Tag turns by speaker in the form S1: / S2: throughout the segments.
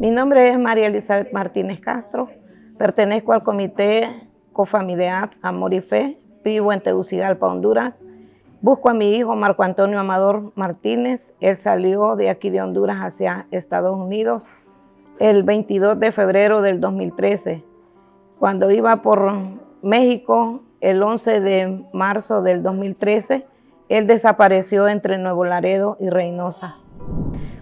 S1: Mi nombre es María Elizabeth Martínez Castro, pertenezco al Comité Cofamiliar Amor y Fe, vivo en Tegucigalpa, Honduras. Busco a mi hijo Marco Antonio Amador Martínez, él salió de aquí de Honduras hacia Estados Unidos el 22 de febrero del 2013. Cuando iba por México, el 11 de marzo del 2013, él desapareció entre Nuevo Laredo y Reynosa.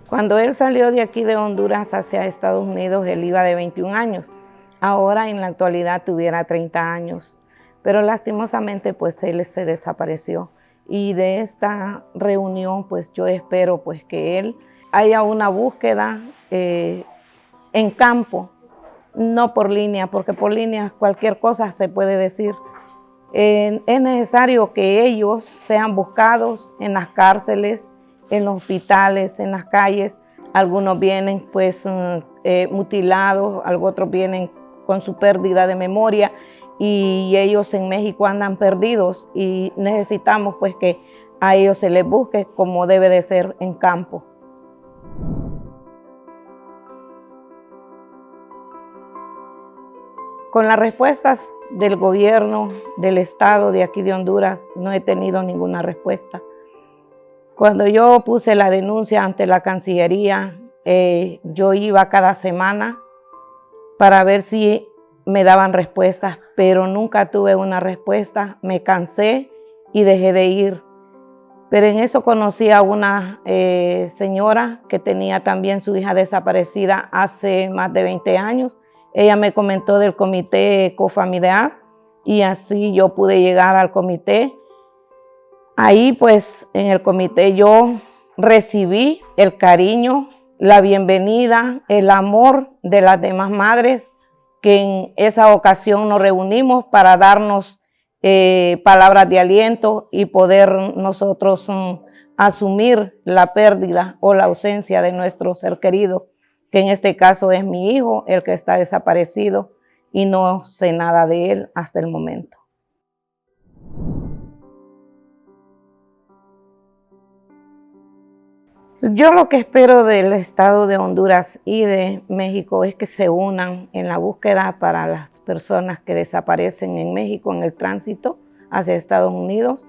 S1: Cuando él salió de aquí de Honduras hacia Estados Unidos, él iba de 21 años. Ahora en la actualidad tuviera 30 años. Pero lastimosamente pues él se desapareció. Y de esta reunión pues yo espero pues que él haya una búsqueda eh, en campo, no por línea, porque por línea cualquier cosa se puede decir. es necesario que ellos sean buscados en las cárceles, en los hospitales, en las calles. Algunos vienen pues mm, eh, mutilados, otros vienen con su pérdida de memoria y ellos en México andan perdidos y necesitamos pues que a ellos se les busque como debe de ser en campo. Con las respuestas del gobierno, del Estado de aquí de Honduras, no he tenido ninguna respuesta. Cuando yo puse la denuncia ante la Cancillería, eh, yo iba cada semana para ver si me daban respuestas, pero nunca tuve una respuesta. Me cansé y dejé de ir. Pero en eso conocí a una eh, señora que tenía también su hija desaparecida hace más de 20 años. Ella me comentó del comité Cofamidad y así yo pude llegar al comité Ahí pues en el comité yo recibí el cariño, la bienvenida, el amor de las demás madres que en esa ocasión nos reunimos para darnos eh, palabras de aliento y poder nosotros mm, asumir la pérdida o la ausencia de nuestro ser querido, que en este caso es mi hijo, el que está desaparecido y no sé nada de él hasta el momento. Yo lo que espero del Estado de Honduras y de México es que se unan en la búsqueda para las personas que desaparecen en México en el tránsito hacia Estados Unidos,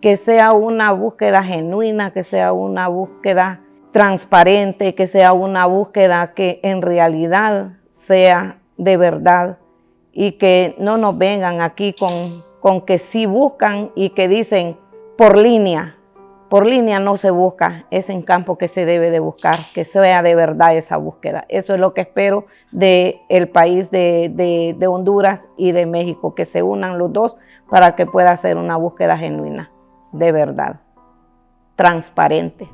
S1: que sea una búsqueda genuina, que sea una búsqueda transparente, que sea una búsqueda que en realidad sea de verdad y que no nos vengan aquí con, con que sí buscan y que dicen por línea, por línea no se busca, es en campo que se debe de buscar, que sea de verdad esa búsqueda. Eso es lo que espero del el país de, de Honduras y de México, que se unan los dos para que pueda ser una búsqueda genuina, de verdad, transparente.